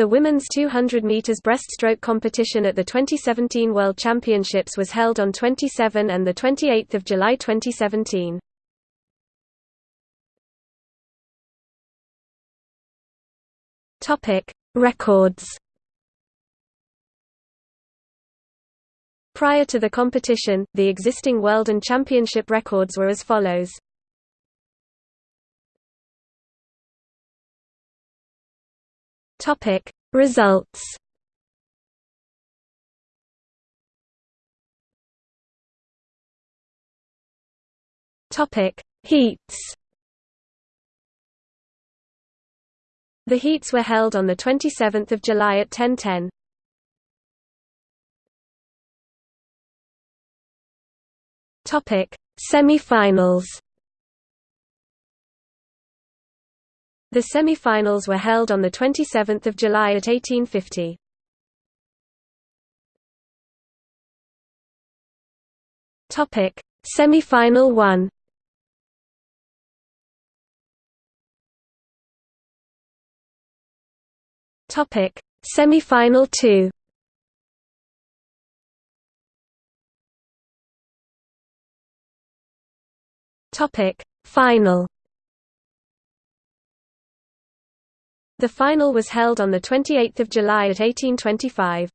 The women's 200 meters breaststroke competition at the 2017 World Championships was held on 27 and the 28 July 2017. Topic: Records. Prior to the competition, the existing world and championship records were as follows. Topic. Results Topic. Heats The heats were held on the 27th of July at 10:10. Topic. Semi-finals The semi-finals were held on 27 July at 1850. Topic: Semi-final 1. Topic: Semi-final 2. Topic: Final The final was held on 28 July at 1825.